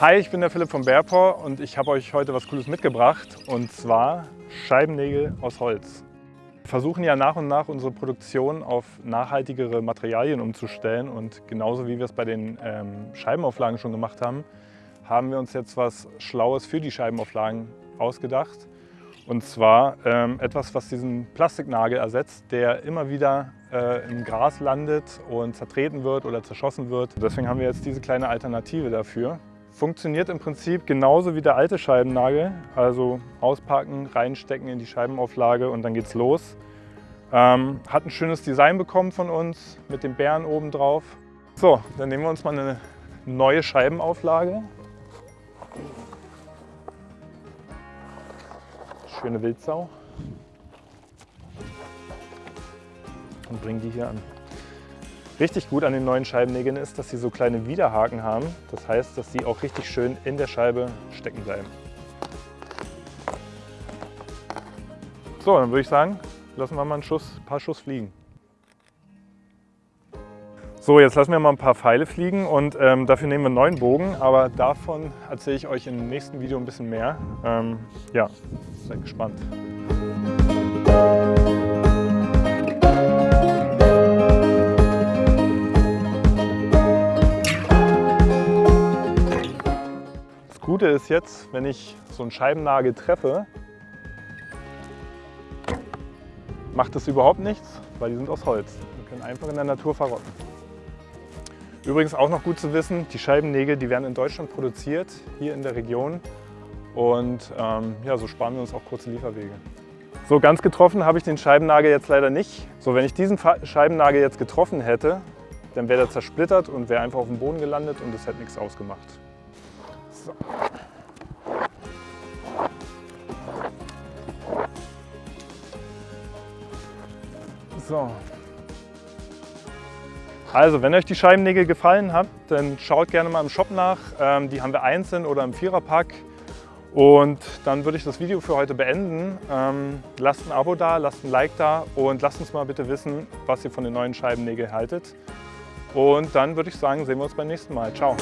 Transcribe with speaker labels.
Speaker 1: Hi, ich bin der Philipp von Bearpaw und ich habe euch heute was Cooles mitgebracht und zwar Scheibennägel aus Holz. Wir versuchen ja nach und nach unsere Produktion auf nachhaltigere Materialien umzustellen und genauso wie wir es bei den ähm, Scheibenauflagen schon gemacht haben, haben wir uns jetzt was Schlaues für die Scheibenauflagen ausgedacht. Und zwar ähm, etwas, was diesen Plastiknagel ersetzt, der immer wieder äh, im Gras landet und zertreten wird oder zerschossen wird. Deswegen haben wir jetzt diese kleine Alternative dafür. Funktioniert im Prinzip genauso wie der alte Scheibennagel. Also auspacken, reinstecken in die Scheibenauflage und dann geht's los. Ähm, hat ein schönes Design bekommen von uns mit dem Bären oben drauf. So, dann nehmen wir uns mal eine neue Scheibenauflage. schöne Wildsau. Und bringen die hier an. Richtig gut an den neuen Scheibennägeln ist, dass sie so kleine Widerhaken haben. Das heißt, dass sie auch richtig schön in der Scheibe stecken bleiben. So, dann würde ich sagen, lassen wir mal einen Schuss, ein paar Schuss fliegen. So, jetzt lassen wir mal ein paar Pfeile fliegen und ähm, dafür nehmen wir einen neuen Bogen, aber davon erzähle ich euch im nächsten Video ein bisschen mehr. Ähm, ja, seid gespannt. Gute ist jetzt, wenn ich so einen Scheibennagel treffe, macht das überhaupt nichts, weil die sind aus Holz und können einfach in der Natur verrotten. Übrigens auch noch gut zu wissen, die Scheibennägel die werden in Deutschland produziert, hier in der Region. Und ähm, ja, so sparen wir uns auch kurze Lieferwege. So ganz getroffen habe ich den Scheibennagel jetzt leider nicht. So, wenn ich diesen Scheibennagel jetzt getroffen hätte, dann wäre der zersplittert und wäre einfach auf dem Boden gelandet und es hätte nichts ausgemacht. So. So, also, wenn euch die Scheibennägel gefallen hat, dann schaut gerne mal im Shop nach. Ähm, die haben wir einzeln oder im Viererpack. Und dann würde ich das Video für heute beenden. Ähm, lasst ein Abo da, lasst ein Like da und lasst uns mal bitte wissen, was ihr von den neuen Scheibennägeln haltet. Und dann würde ich sagen, sehen wir uns beim nächsten Mal. Ciao!